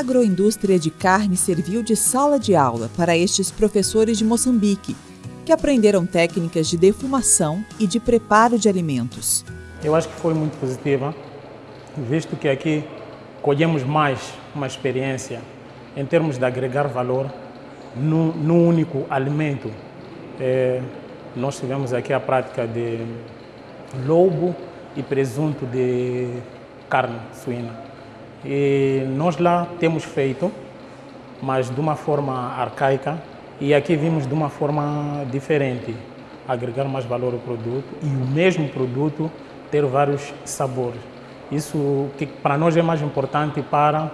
agroindústria de carne serviu de sala de aula para estes professores de Moçambique, que aprenderam técnicas de defumação e de preparo de alimentos. Eu acho que foi muito positiva, visto que aqui colhemos mais uma experiência em termos de agregar valor num, único alimento. É, nós tivemos aqui a prática de lobo e presunto de carne suína. E nós lá temos feito, mas de uma forma arcaica, e aqui vimos de uma forma diferente, agregar mais valor ao produto e o mesmo produto ter vários sabores. Isso que para nós é mais importante para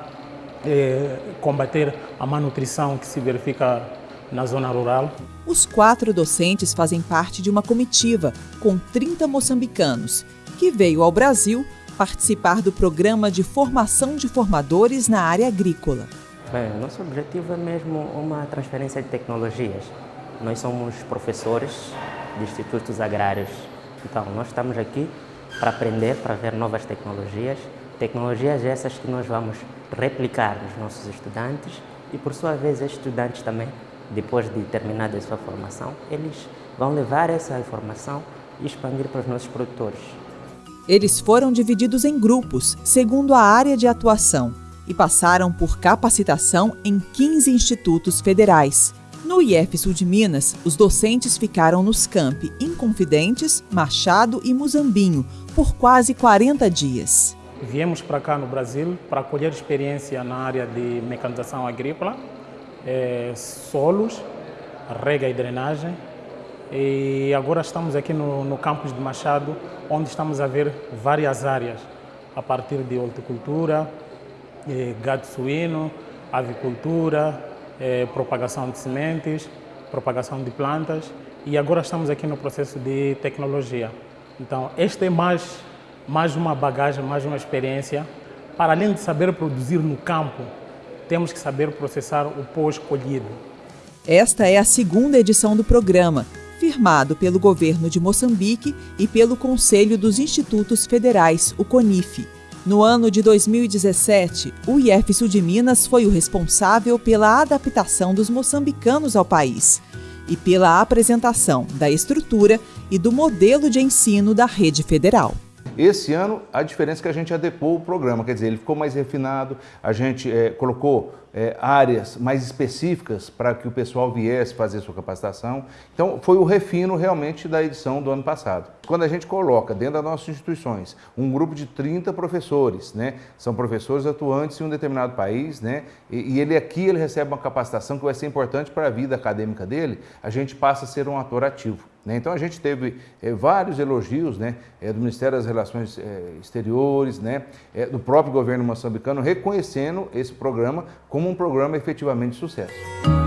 é, combater a malnutrição que se verifica na zona rural. Os quatro docentes fazem parte de uma comitiva com 30 moçambicanos que veio ao Brasil participar do programa de formação de formadores na área agrícola. Bem, nosso objetivo é mesmo uma transferência de tecnologias. Nós somos professores de institutos agrários, então nós estamos aqui para aprender, para ver novas tecnologias, tecnologias essas que nós vamos replicar nos nossos estudantes e, por sua vez, estes estudantes também, depois de terminada a sua formação, eles vão levar essa informação e expandir para os nossos produtores. Eles foram divididos em grupos, segundo a área de atuação, e passaram por capacitação em 15 institutos federais. No IF Sul de Minas, os docentes ficaram nos campi Inconfidentes, Machado e Muzambinho por quase 40 dias. Viemos para cá no Brasil para colher experiência na área de mecanização agrícola, é, solos, rega e drenagem, e agora estamos aqui no, no campus de Machado, onde estamos a ver várias áreas, a partir de horticultura, eh, gado suíno, avicultura, eh, propagação de sementes, propagação de plantas e agora estamos aqui no processo de tecnologia. Então, esta é mais, mais uma bagagem, mais uma experiência. Para além de saber produzir no campo, temos que saber processar o pós-colhido. Esta é a segunda edição do programa, firmado pelo governo de Moçambique e pelo Conselho dos Institutos Federais, o CONIF. No ano de 2017, o IF Sul de Minas foi o responsável pela adaptação dos moçambicanos ao país e pela apresentação da estrutura e do modelo de ensino da rede federal. Esse ano, a diferença é que a gente adequou o programa, quer dizer, ele ficou mais refinado, a gente é, colocou é, áreas mais específicas para que o pessoal viesse fazer sua capacitação. Então, foi o refino realmente da edição do ano passado. Quando a gente coloca dentro das nossas instituições um grupo de 30 professores, né, são professores atuantes em um determinado país, né, e, e ele aqui ele recebe uma capacitação que vai ser importante para a vida acadêmica dele, a gente passa a ser um ator ativo. Né? Então a gente teve é, vários elogios né, é, do Ministério das Relações é, Exteriores, né, do próprio governo moçambicano, reconhecendo esse programa como um programa efetivamente de sucesso.